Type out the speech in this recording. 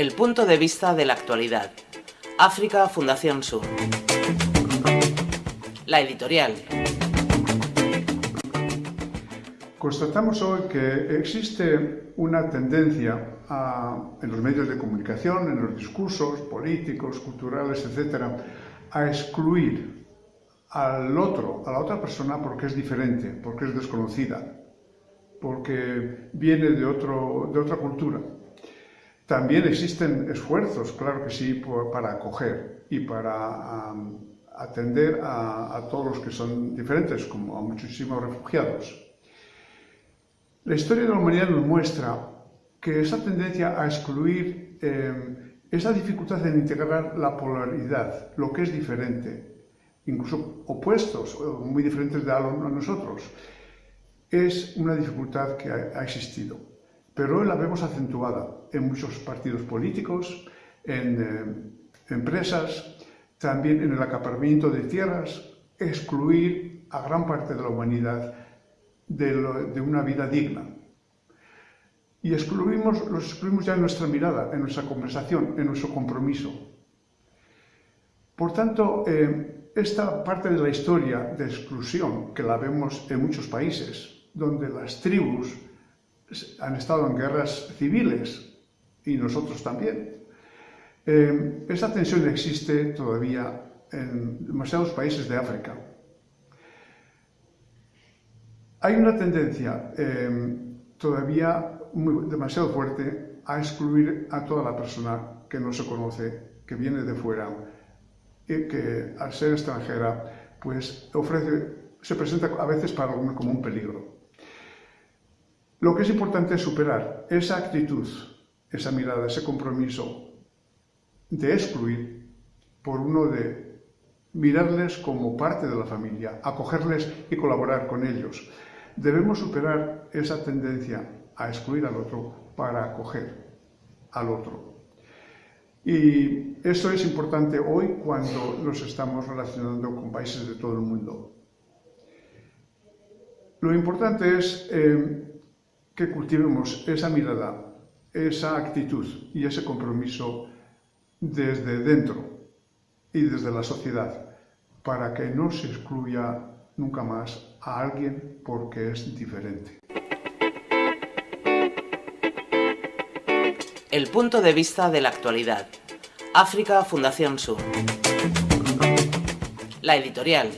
El punto de vista de la actualidad. África Fundación Sur. La editorial. Constatamos hoy que existe una tendencia en los medios de comunicación, en los discursos políticos, culturales, etcétera, a excluir al otro, a la otra persona porque es diferente, porque es desconocida, porque viene de, otro, de otra cultura. También existen esfuerzos, claro que sí, para acoger y para atender a, todos los que son diferentes, como a muchísimos refugiados. La historia de la humanidad nos muestra que esa tendencia a excluir, eh, esa dificultad en integrar la polaridad, lo que es diferente, incluso opuestos, muy diferentes de a nosotros, es una dificultad que ha, existido. Pero hoy la vemos acentuada en muchos partidos políticos, en eh, empresas, también en el acaparamiento de tierras, excluir a gran parte de la humanidad de, una vida digna. Y excluimos, los excluimos ya en nuestra mirada, en nuestra conversación, en nuestro compromiso. Por tanto, eh, esta parte de la historia de exclusión, que la vemos en muchos países, donde las tribus han estado en guerras civiles, y nosotros también. Eh, esa tensión existe todavía en demasiados países de África. Hay una tendencia eh, todavía demasiado fuerte a excluir a toda la persona que no se conoce, que viene de fuera y que al ser extranjera pues ofrece, se presenta a veces para algunos como un peligro. Lo que es importante es superar esa actitud, esa mirada, ese compromiso de excluir por uno de mirarles como parte de la familia, acogerles y colaborar con ellos. Debemos superar esa tendencia a excluir al otro para acoger al otro. Y eso es importante hoy cuando nos estamos relacionando con países de todo el mundo. Lo importante es eh, que cultivemos esa mirada, esa actitud y ese compromiso desde dentro y desde la sociedad para que no se excluya nunca más a alguien porque es diferente. El punto de vista de la actualidad. África Fundación Sur. La editorial.